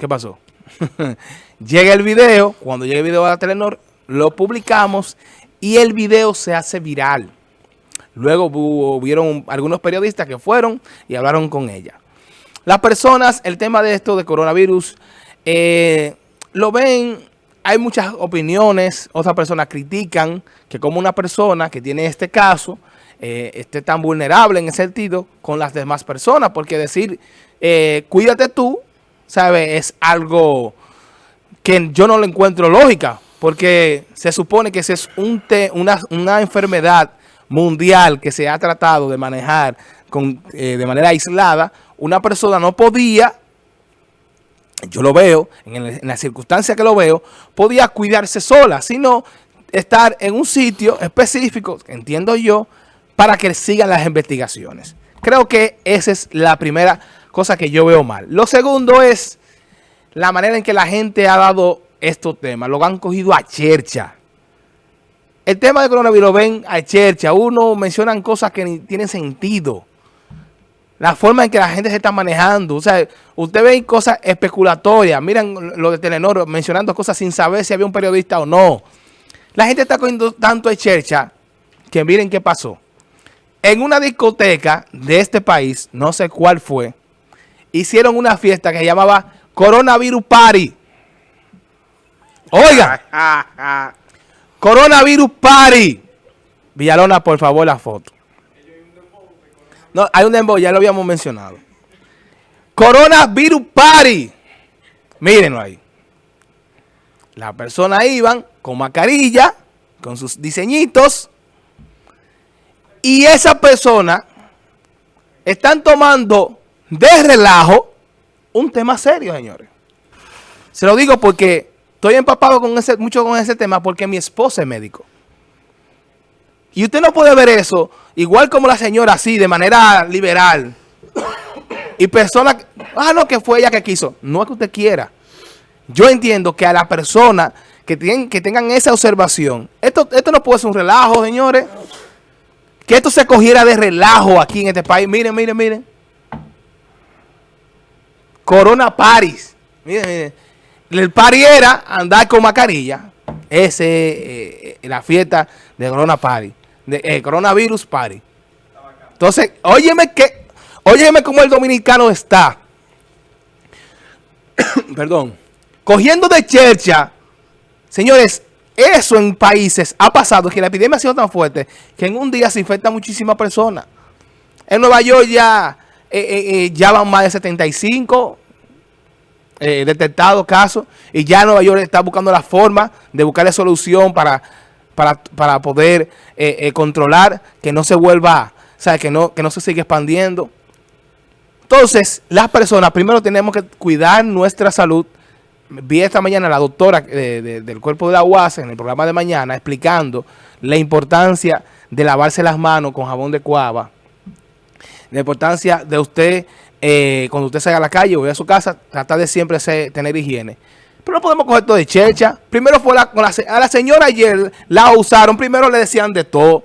¿qué pasó? llega el video, cuando llega el video a Telenor, lo publicamos y el video se hace viral. Luego hubieron algunos periodistas que fueron y hablaron con ella. Las personas, el tema de esto de coronavirus, eh, lo ven, hay muchas opiniones, otras personas critican que como una persona que tiene este caso, eh, esté tan vulnerable en ese sentido con las demás personas, porque decir, eh, cuídate tú, ¿sabes? Es algo que yo no le encuentro lógica, porque se supone que esa es un una, una, enfermedad mundial que se ha tratado de manejar con, eh, de manera aislada, una persona no podía, yo lo veo, en, en la circunstancia que lo veo, podía cuidarse sola, sino estar en un sitio específico, entiendo yo, para que sigan las investigaciones. Creo que esa es la primera cosa que yo veo mal. Lo segundo es la manera en que la gente ha dado estos temas. Lo han cogido a chercha. El tema de coronavirus ven a chercha. Uno mencionan cosas que ni tienen sentido. La forma en que la gente se está manejando. O sea, usted ve cosas especulatorias. Miren lo de Telenor mencionando cosas sin saber si había un periodista o no. La gente está cogiendo tanto a chercha que miren qué pasó. En una discoteca de este país, no sé cuál fue, hicieron una fiesta que se llamaba Coronavirus Party. Oiga. Coronavirus Party. Villalona, por favor, la foto. No, hay un dembow, ya lo habíamos mencionado. Coronavirus Party. Mírenlo ahí. Las personas iban con mascarilla, con sus diseñitos. Y esas personas están tomando de relajo un tema serio, señores. Se lo digo porque estoy empapado con ese, mucho con ese tema porque mi esposa es médico. Y usted no puede ver eso, igual como la señora así, de manera liberal. Y personas, ah, no, que fue ella que quiso. No es que usted quiera. Yo entiendo que a la persona que, tienen, que tengan esa observación, esto, esto no puede ser un relajo, señores. Que esto se cogiera de relajo aquí en este país. Miren, miren, miren. Corona Paris. Miren, El party era andar con mascarilla. Ese eh, la fiesta de Corona Paris. De eh, Coronavirus Party. Entonces, óyeme que, óyeme cómo el dominicano está. Perdón. Cogiendo de chercha. Señores, eso en países ha pasado, que la epidemia ha sido tan fuerte, que en un día se infecta muchísimas personas. En Nueva York ya, ya van más de 75 eh, detectado casos y ya Nueva York está buscando la forma de buscar solución para, para, poder eh, eh, controlar que no se vuelva, o que no, que no se siga expandiendo. Entonces, las personas, primero tenemos que cuidar nuestra salud. Vi esta mañana a la doctora del cuerpo de la UAS en el programa de mañana explicando la importancia de lavarse las manos con jabón de cuava, la importancia de usted eh, cuando usted salga a la calle o a su casa, tratar de siempre tener higiene. Pero no podemos coger todo de checha. Primero fue la, a la señora ayer, la usaron, primero le decían de todo.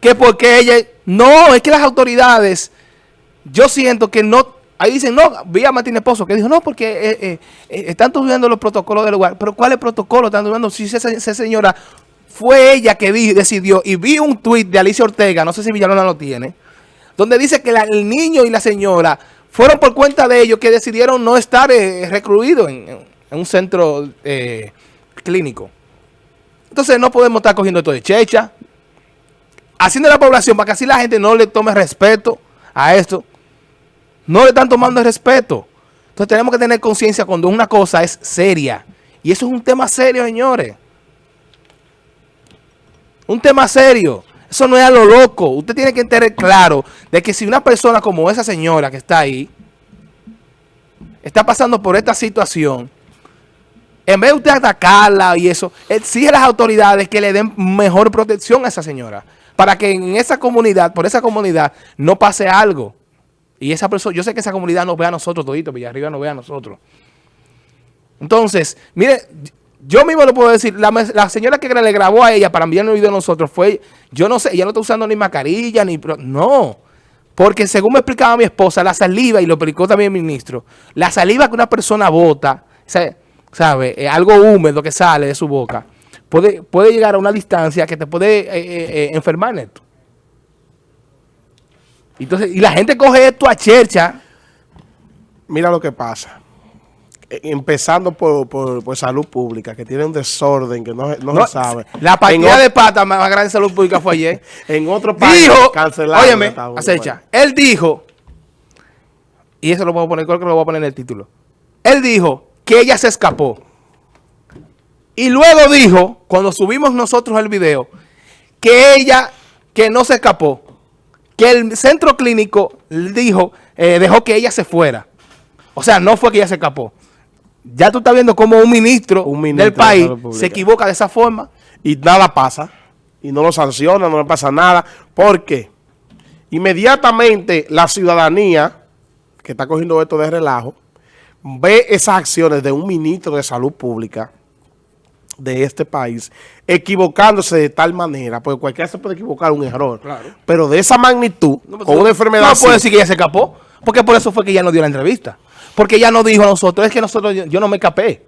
Que porque ella, no, es que las autoridades, yo siento que no, ahí dicen, no, vi a Martínez Pozo, que dijo, no, porque eh, eh, están estudiando los protocolos del lugar. Pero ¿cuál es el protocolo? Están estudiando, si esa, señora fue ella que decidió, y vi un tuit de Alicia Ortega, no sé si Villalona lo tiene, donde dice que el niño y la señora fueron por cuenta de ellos que decidieron no estar eh, recluidos en, un centro eh, clínico. Entonces no podemos estar cogiendo esto de checha, haciendo la población para que así la gente no le tome respeto a esto. No le están tomando el respeto. Entonces tenemos que tener conciencia cuando una cosa es seria. Y eso es un tema serio, señores. Un tema serio. Eso no es a lo loco. Usted tiene que tener claro de que si una persona como esa señora que está ahí, está pasando por esta situación, en vez de usted atacarla y eso, exige a las autoridades que le den mejor protección a esa señora. Para que en esa comunidad, por esa comunidad, no pase algo. Y esa persona, yo sé que esa comunidad nos ve a nosotros todito, Villarriba nos ve a nosotros. Entonces, mire, yo mismo lo puedo decir, la, señora que le grabó a ella para enviarle un video a nosotros fue, yo no sé, ella no está usando ni mascarilla, ni... No, Porque según me explicaba mi esposa, la saliva, y lo explicó también el ministro, la saliva que una persona bota, ¿sabe? Eh, algo húmedo que sale de su boca, puede, puede llegar a una distancia que te puede eh, eh, enfermar en esto. Entonces, y la gente coge esto a chercha. Mira lo que pasa. E, empezando por, por, salud pública, que tiene un desorden que no, no, se sabe. La partida de pata más grande de salud pública fue ayer. en otro país dijo, cancelado. Óyeme, acecha. Él dijo, y eso lo puedo poner, creo que lo voy a poner en el título. Él dijo que ella se escapó. Y luego dijo, cuando subimos nosotros el video, que ella, que no se escapó, que el centro clínico dijo, eh, dejó que ella se fuera. O sea, no fue que ella se escapó. Ya tú estás viendo cómo un ministro, del país se equivoca de esa forma. Y nada pasa. Y no lo sanciona, no le pasa nada. ¿Por qué? Inmediatamente la ciudadanía, que está cogiendo esto de relajo, ve esas acciones de un ministro de salud pública de este país, equivocándose de tal manera, porque cualquiera se puede equivocar un error, pero de esa magnitud, con una enfermedad No puede decir que ella se escapó, porque por eso fue que ella no dio la entrevista. Porque ella no dijo a nosotros, es que nosotros, yo, no me escapé.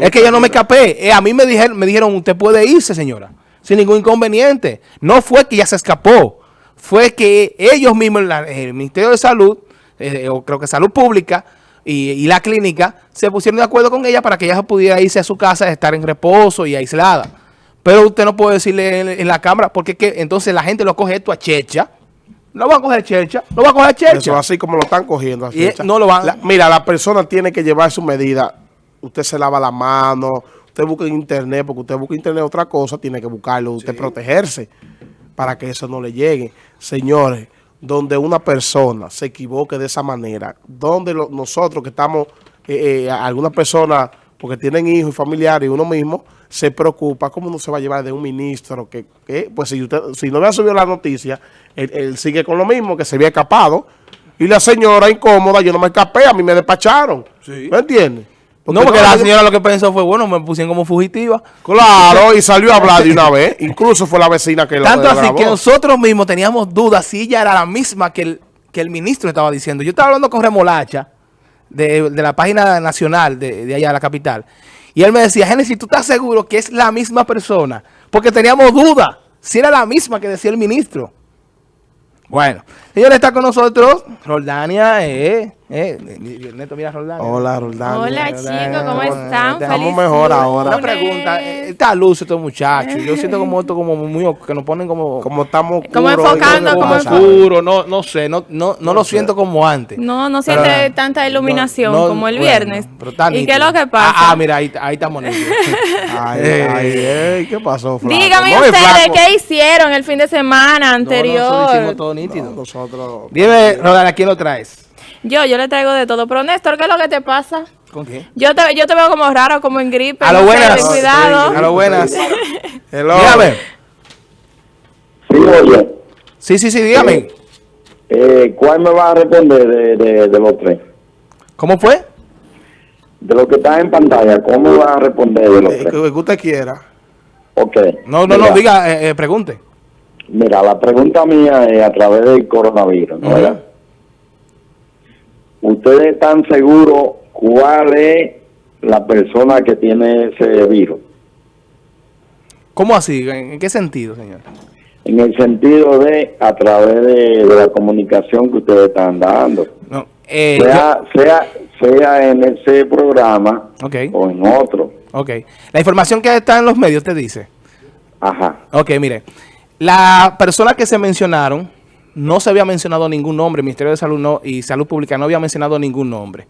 Es que yo no me escapé. Eh, a mí me dijeron, me dijeron, usted puede irse, señora, sin ningún inconveniente. No fue que ella se escapó, fue que ellos mismos, el Ministerio de Salud, eh, o creo que Salud Pública, y, la clínica se pusieron de acuerdo con ella para que ella pudiera irse a su casa, estar en reposo y aislada. Pero usted no puede decirle en, la cámara, porque que, entonces la gente lo coge esto a checha. No va a coger checha, no va a coger checha. Eso así como lo están cogiendo. no lo van. mira, la persona tiene que llevar su medida. Usted se lava la mano, usted busca en internet, porque usted busca en internet otra cosa, tiene que buscarlo, usted protegerse para que eso no le llegue. Señores, donde una persona se equivoque de esa manera, donde nosotros que estamos, eh, eh, algunas personas, porque tienen hijos y familiares y uno mismo, se preocupa cómo no se va a llevar de un ministro que, pues si usted si no había subido la noticia, él, sigue con lo mismo, que se había escapado, y la señora incómoda, yo no me escapé, a mí me despacharon, ¿me entiendes? no, porque la señora lo que pensó fue, bueno, me pusieron como fugitiva. Claro, y salió a hablar de una vez. Incluso fue la vecina que Tanto así que nosotros mismos teníamos dudas si ella era la misma que el, que el ministro estaba diciendo. Yo estaba hablando con Remolacha, de, la página nacional de, de, allá de la capital. Y él me decía, Génesis, ¿tú estás seguro que es la misma persona? Porque teníamos dudas si era la misma que decía el ministro. Bueno, señor está con nosotros, Roldania, eh, eh, Neto, mira Roldán. Hola, Roldán. Hola, chicos, ¿cómo están? Estamos mejor ahora. Una pregunta, eh, está luz estos muchachos. Yo siento como esto como muy, que nos ponen como... Como estamos Como enfocando, como, oscuro, no, no sé, no, no, no, lo siento como antes. No, no siente tanta iluminación como el viernes. ¿Y qué es lo que pasa? Ah, ah mira, ahí, ahí estamos ay, ay, ¿qué pasó, Flaco? Dígame ustedes, ¿qué hicieron el fin de semana anterior? nosotros hicimos todo nítido. nosotros... Dime, Roldán, ¿a quién lo traes? Yo, yo le traigo de todo. Pero Néstor, ¿qué es lo que te pasa? ¿Con qué? Yo te, yo te veo como raro, como en gripe. A lo buenas. cuidado. a lo buenas. Hello. Dígame. Sí, oye. Sí, sí, sí, dígame. Eh, ¿Cuál me va a responder de, de, de, los tres? ¿Cómo fue? De lo que está en pantalla, ¿cómo me va a responder de los eh, tres? Que usted quiera. Ok. No, no, no, diga, eh, eh, pregunte. Mira, la pregunta mía es a través del coronavirus, ¿no? ¿verdad? ¿Ustedes están seguros cuál es la persona que tiene ese virus? ¿Cómo así? ¿En qué sentido, señor? En el sentido de a través de, la comunicación que ustedes están dando. No, eh, sea, sea, sea en ese programa o en otro. Ok. La información que está en los medios te dice. Ajá. Ok, mire. La persona que se mencionaron no se había mencionado ningún nombre, el Ministerio de Salud y Salud Pública no había mencionado ningún nombre.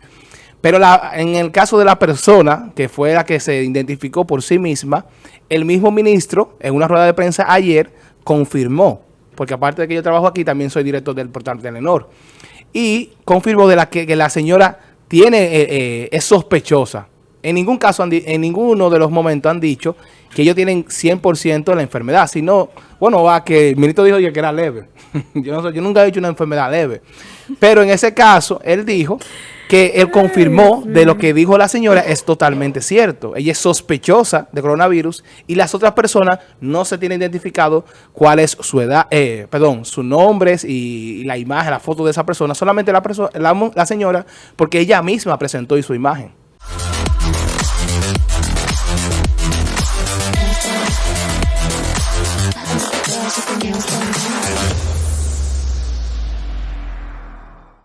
Pero en el caso de la persona, que fue la que se identificó por sí misma, el mismo ministro, en una rueda de prensa ayer, confirmó, porque aparte de que yo trabajo aquí, también soy director del portal Telenor, y confirmó de la que, la señora tiene eh, eh, es sospechosa en ningún caso, en ninguno de los momentos han dicho que ellos tienen 100% la enfermedad, sino, bueno, va que el ministro dijo que era leve. yo, yo nunca he dicho una enfermedad leve. Pero en ese caso, él dijo que él confirmó de lo que dijo la señora es totalmente cierto. Ella es sospechosa de coronavirus y las otras personas no se tienen identificado cuál es su edad, eh, perdón, sus nombres y, la imagen, la foto de esa persona, solamente la, la, la señora, porque ella misma presentó y su imagen.